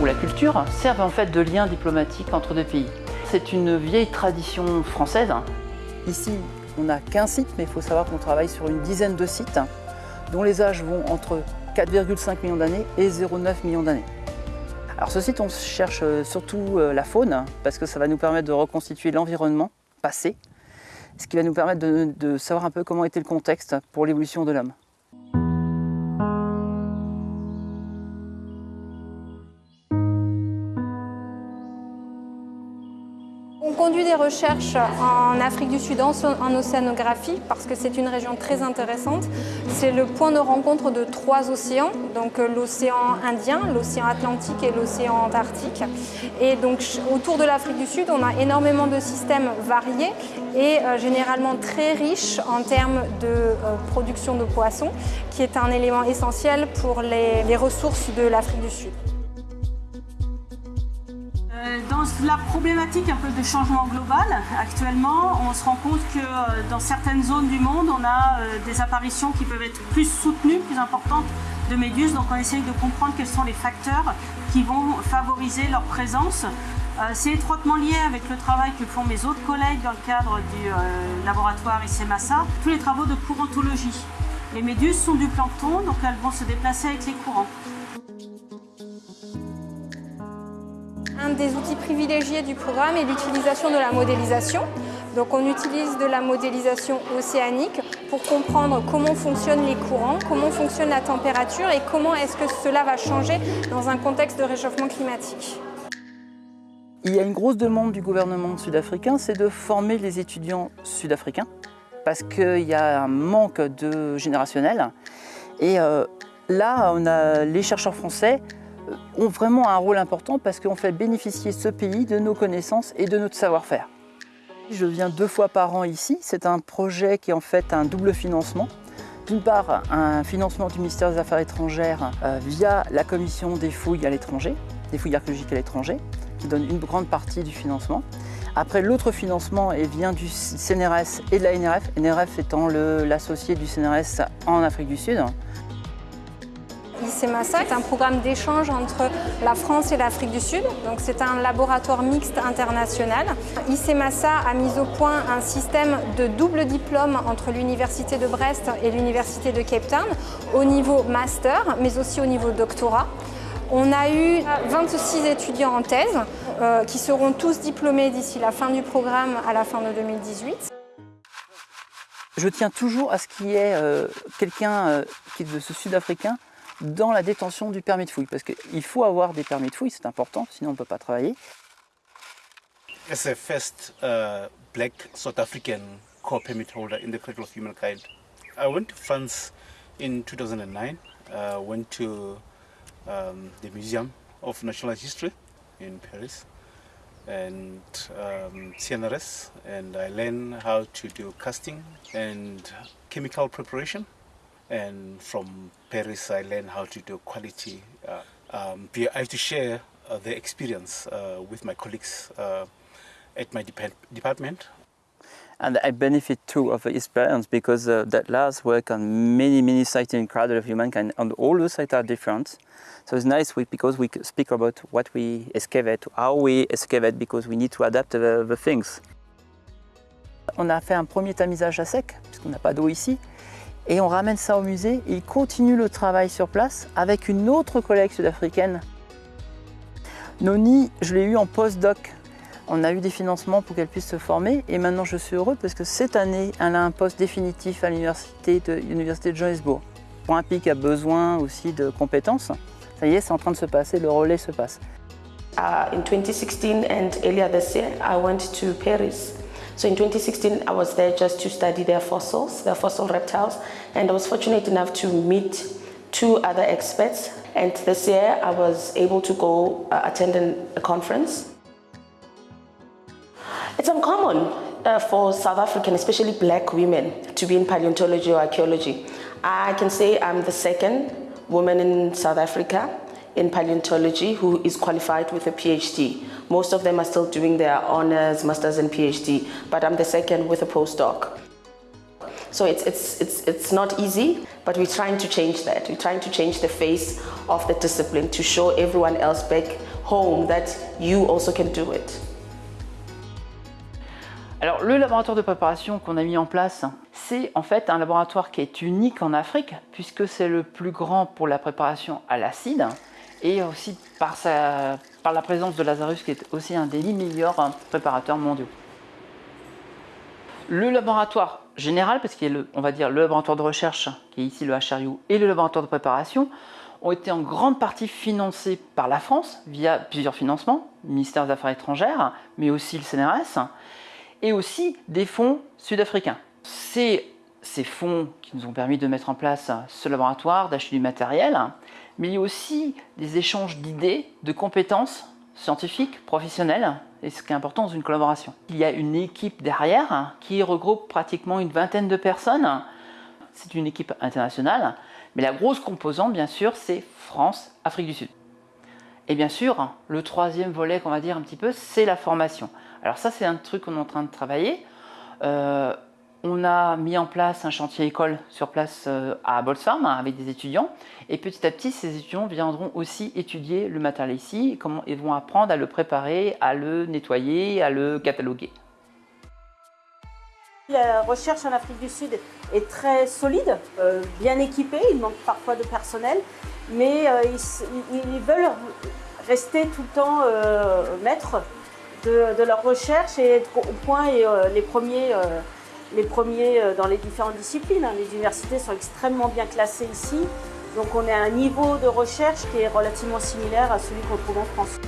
ou la culture servent en fait de lien diplomatique entre deux pays. C'est une vieille tradition française. Ici, on n'a qu'un site, mais il faut savoir qu'on travaille sur une dizaine de sites dont les âges vont entre 4,5 millions d'années et 0,9 millions d'années. Alors ce site, on cherche surtout la faune, parce que ça va nous permettre de reconstituer l'environnement passé, ce qui va nous permettre de savoir un peu comment était le contexte pour l'évolution de l'homme. Conduit des recherches en Afrique du Sud en, océanographie parce que c'est une région très intéressante. C'est le point de rencontre de trois océans, donc euh, l'océan Indien, l'océan Atlantique et l'océan Antarctique. Et donc autour de l'Afrique du Sud, on a énormément de systèmes variés et euh, généralement très riches en termes de euh, production de poissons, qui est un élément essentiel pour les ressources de l'Afrique du Sud. La problématique un peu de changement global, actuellement, on se rend compte que euh, dans certaines zones du monde, on a euh, des apparitions qui peuvent être plus soutenues, plus importantes de méduses. Donc on essaye de comprendre quels sont les facteurs qui vont favoriser leur présence. C'est étroitement lié avec le travail que font mes autres collègues dans le cadre du laboratoire ICMASA, tous les travaux de courantologie. Les méduses sont du plancton, donc elles vont se déplacer avec les courants. Un des outils privilégiés du programme est l'utilisation de la modélisation. Donc on utilise de la modélisation océanique pour comprendre comment fonctionnent les courants, comment fonctionne la température et comment est-ce que cela va changer dans un contexte de réchauffement climatique. Il y a une grosse demande du gouvernement sud-africain, c'est de former les étudiants sud-africains parce qu'il y a un manque de générationnel. Et euh, là, on a les chercheurs français ont vraiment un rôle important parce qu'on fait bénéficier ce pays de nos connaissances et de notre savoir-faire. Je viens deux fois par an ici. C'est un projet qui est en fait un double financement. D'une part, un financement du ministère des Affaires étrangères euh, via la commission des fouilles à l'étranger, des fouilles archéologiques à l'étranger, qui donne une grande partie du financement. Après, l'autre financement vient du CNRS et de la NRF, NRF étant l'associé du CNRS en Afrique du Sud. ICEMASA est un programme d'échange entre la France et l'Afrique du Sud. Donc c'est un laboratoire mixte international. ICEMASA a mis au point un système de double diplôme entre l'Université de Brest et l'Université de Cape Town au niveau master, mais aussi au niveau doctorat. On a eu 26 étudiants en thèse euh, qui seront tous diplômés d'ici la fin du programme à la fin de 2018. Je tiens toujours à ce qu'il y ait euh, quelqu'un euh, qui est de ce sud-africain dans la détention du permis de fouille, parce qu'il faut avoir des permis de fouille, c'est important, sinon on ne peut pas travailler. As first uh, black South African core permit holder in the cradle of humankind, I went to France in 2009. I uh, went to um, the Museum of National History in Paris and um, CNRS and I learned how to do casting and chemical preparation and from Paris I learned how to do quality. Uh, um, I have to share uh, the experience uh, with my colleagues uh, at my dep department. And I benefit too of the experience because uh, that last work on many, many sites in Cradle of Humankind and all the sites are different. So it's nice because we speak about what we excavate, how we excavate because we need to adapt the, the things. On a fait un premier tamisage à sec, puisqu'on n'a pas d'eau ici. Et on ramène ça au musée il continue le travail sur place avec une autre collègue sud-africaine. Noni, je l'ai eu en post-doc. On a eu des financements pour qu'elle puisse se former et maintenant je suis heureux parce que cette année, elle a un poste définitif à l'université de, de Johannesburg. Pays qui a besoin aussi de compétences, ça y est, c'est en train de se passer, le relais se passe. Uh, in 2016 and earlier this year, I went to Paris So in 2016, I was there just to study their fossils, their fossil reptiles, and I was fortunate enough to meet two other experts. And this year, I was able to go uh, attend a conference. It's uncommon uh, for South African, especially black women, to be in paleontology or archaeology. I can say I'm the second woman in South Africa in paleontology who is qualified with a PhD. Most of them are still doing their honors, masters and PhD, but I'm the second with a postdoc. So it's, it's, it's, it's not easy, but we're trying to change that. We're trying to change the face of the discipline to show everyone else back home that you also can do it. Alors le laboratoire de préparation qu'on a mis en place, c'est en fait un laboratoire qui est unique en Afrique puisque c'est le plus grand pour la préparation à l'acide et aussi par, la présence de Lazarus qui est aussi un des meilleurs préparateurs mondiaux. Le laboratoire général, parce qu'il a le, on va dire le laboratoire de recherche qui est ici le HRU et le laboratoire de préparation, ont été en grande partie financés par la France via plusieurs financements, ministère des Affaires étrangères, mais aussi le CNRS, et aussi des fonds sud-africains. C'est ces fonds qui nous ont permis de mettre en place ce laboratoire, d'acheter du matériel, mais il y a aussi des échanges d'idées, de compétences scientifiques, professionnelles, et ce qui est important dans une collaboration. Il y a une équipe derrière qui regroupe pratiquement une vingtaine de personnes. C'est une équipe internationale, mais la grosse composante, bien sûr, c'est France, Afrique du Sud. Et bien sûr, le troisième volet qu'on va dire un petit peu, c'est la formation. Alors ça, c'est un truc qu'on est en train de travailler. Euh, on a mis en place un chantier école sur place euh, à Bolsfarm hein, avec des étudiants. Et petit à petit, ces étudiants viendront aussi étudier le matériel ici, ils vont apprendre à le préparer, à le nettoyer, à le cataloguer. La recherche en Afrique du Sud est très solide, euh, bien équipée, il manque parfois de personnel, mais euh, ils, veulent rester tout le temps maîtres de, leur recherche et être au point et les premiers les premiers euh, dans les différentes disciplines. Hein. Les universités sont extrêmement bien classées ici, donc on est à un niveau de recherche qui est relativement similaire à celui qu'on trouve en France.